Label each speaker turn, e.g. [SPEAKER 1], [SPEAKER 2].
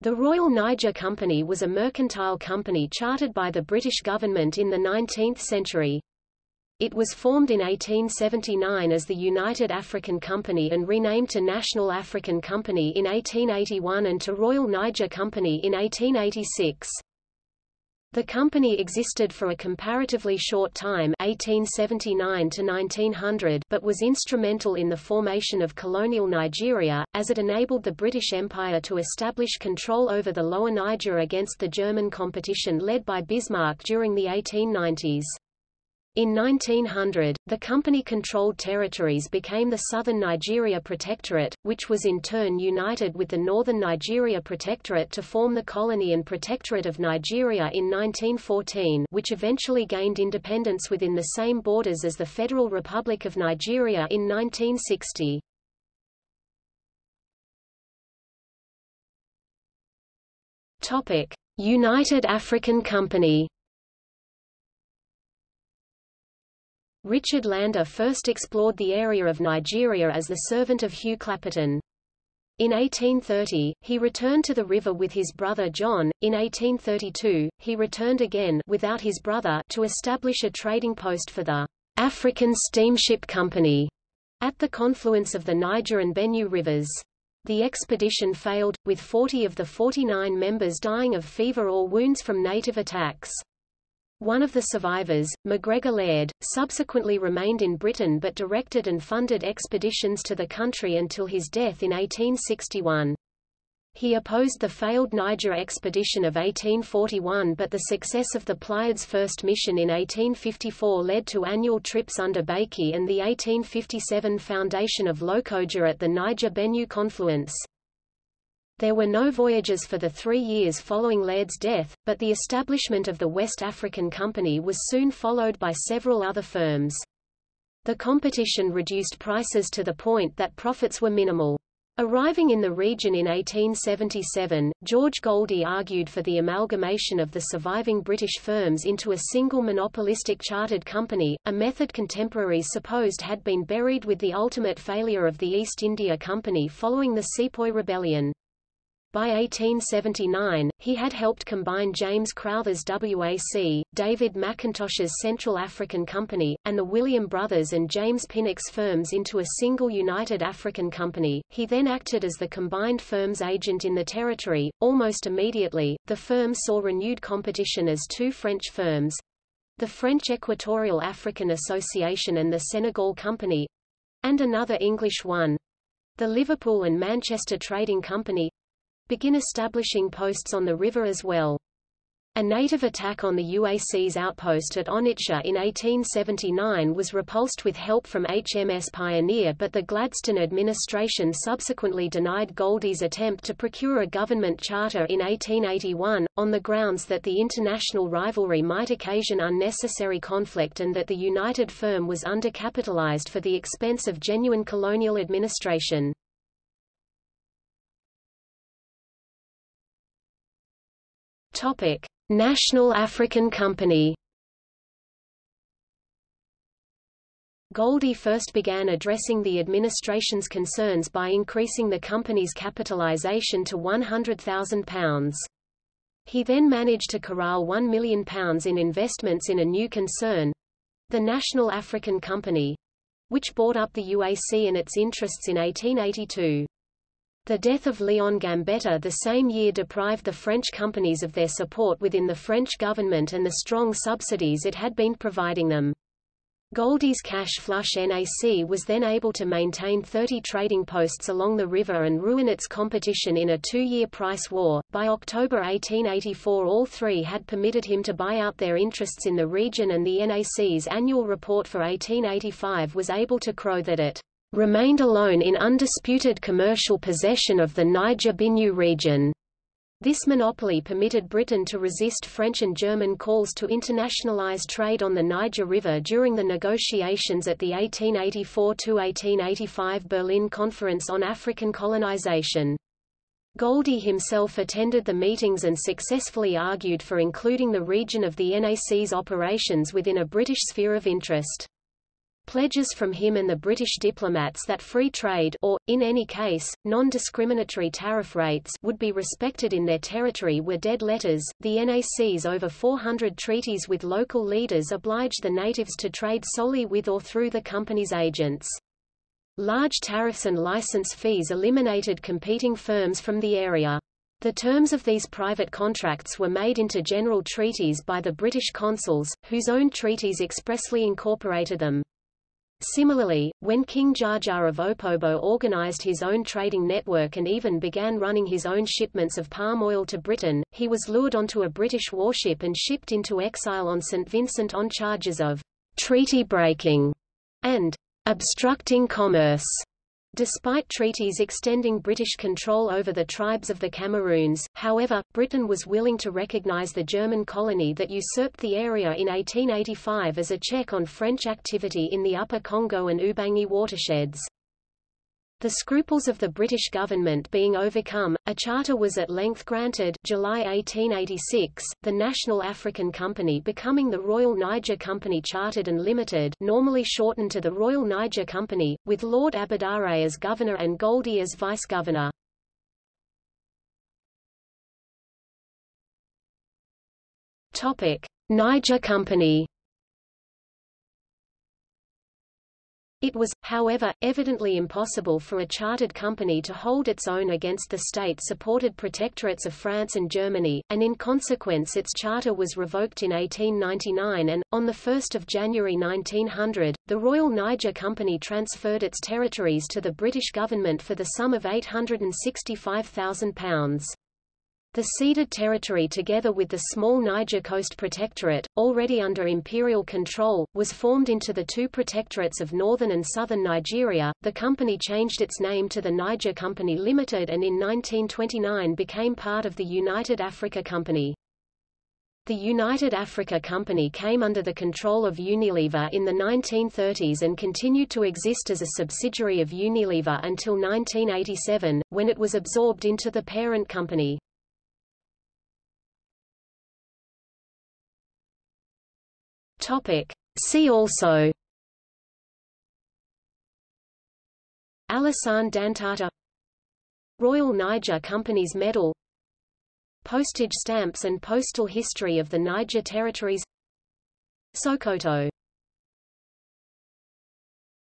[SPEAKER 1] The Royal Niger Company was a mercantile company chartered by the British government in the 19th century. It was formed in 1879 as the United African Company and renamed to National African Company in 1881 and to Royal Niger Company in 1886. The company existed for a comparatively short time 1879 to 1900 but was instrumental in the formation of colonial Nigeria, as it enabled the British Empire to establish control over the lower Niger against the German competition led by Bismarck during the 1890s. In 1900, the company-controlled territories became the Southern Nigeria Protectorate, which was in turn united with the Northern Nigeria Protectorate to form the Colony and Protectorate of Nigeria in 1914 which eventually gained independence within the same borders as the Federal Republic of Nigeria in 1960. United African Company Richard Lander first explored the area of Nigeria as the servant of Hugh Clapperton. In 1830, he returned to the river with his brother John. In 1832, he returned again without his brother to establish a trading post for the African Steamship Company at the confluence of the Niger and Benue rivers. The expedition failed, with 40 of the 49 members dying of fever or wounds from native attacks. One of the survivors, MacGregor Laird, subsequently remained in Britain but directed and funded expeditions to the country until his death in 1861. He opposed the failed Niger expedition of 1841 but the success of the Pleiades first mission in 1854 led to annual trips under Baikie and the 1857 foundation of Lokoja at the Niger-Benue confluence. There were no voyages for the three years following Laird's death, but the establishment of the West African Company was soon followed by several other firms. The competition reduced prices to the point that profits were minimal. Arriving in the region in 1877, George Goldie argued for the amalgamation of the surviving British firms into a single monopolistic chartered company, a method contemporaries supposed had been buried with the ultimate failure of the East India Company following the Sepoy Rebellion. By 1879, he had helped combine James Crowther's WAC, David McIntosh's Central African Company, and the William Brothers and James Pinnock's firms into a single United African Company. He then acted as the combined firm's agent in the territory. Almost immediately, the firm saw renewed competition as two French firms, the French Equatorial African Association and the Senegal Company, and another English one, the Liverpool and Manchester Trading Company, begin establishing posts on the river as well. A native attack on the UAC's outpost at Onitsha in 1879 was repulsed with help from HMS Pioneer but the Gladstone administration subsequently denied Goldie's attempt to procure a government charter in 1881, on the grounds that the international rivalry might occasion unnecessary conflict and that the united firm was undercapitalized for the expense of genuine colonial administration. Topic: National African Company. Goldie first began addressing the administration's concerns by increasing the company's capitalization to £100,000. He then managed to corral £1 million in investments in a new concern, the National African Company, which bought up the UAC and its interests in 1882. The death of Leon Gambetta the same year deprived the French companies of their support within the French government and the strong subsidies it had been providing them. Goldie's cash flush NAC was then able to maintain 30 trading posts along the river and ruin its competition in a two-year price war. By October 1884 all three had permitted him to buy out their interests in the region and the NAC's annual report for 1885 was able to crow that it remained alone in undisputed commercial possession of the Niger-Benue region. This monopoly permitted Britain to resist French and German calls to internationalize trade on the Niger River during the negotiations at the 1884–1885 Berlin Conference on African Colonization. Goldie himself attended the meetings and successfully argued for including the region of the NAC's operations within a British sphere of interest. Pledges from him and the British diplomats that free trade or, in any case, non-discriminatory tariff rates would be respected in their territory were dead letters. The NAC's over 400 treaties with local leaders obliged the natives to trade solely with or through the company's agents. Large tariffs and license fees eliminated competing firms from the area. The terms of these private contracts were made into general treaties by the British consuls, whose own treaties expressly incorporated them. Similarly, when King Jaja of Opobo organized his own trading network and even began running his own shipments of palm oil to Britain, he was lured onto a British warship and shipped into exile on St. Vincent on charges of treaty breaking and obstructing commerce. Despite treaties extending British control over the tribes of the Cameroons, however, Britain was willing to recognize the German colony that usurped the area in 1885 as a check on French activity in the Upper Congo and Ubangi watersheds. The scruples of the British government being overcome, a charter was at length granted July 1886, the National African Company becoming the Royal Niger Company Chartered and Limited normally shortened to the Royal Niger Company, with Lord Aberdare as governor and Goldie as vice-governor. Niger Company It was, however, evidently impossible for a chartered company to hold its own against the state-supported protectorates of France and Germany, and in consequence its charter was revoked in 1899 and, on 1 January 1900, the Royal Niger Company transferred its territories to the British government for the sum of £865,000. The ceded territory together with the small Niger Coast Protectorate, already under imperial control, was formed into the two protectorates of northern and southern Nigeria. The company changed its name to the Niger Company Limited and in 1929 became part of the United Africa Company. The United Africa Company came under the control of Unilever in the 1930s and continued to exist as a subsidiary of Unilever until 1987, when it was absorbed into the parent company. Topic. See also. Alassane Dantata. Royal Niger Company's Medal. Postage stamps and postal history of the Niger Territories. Sokoto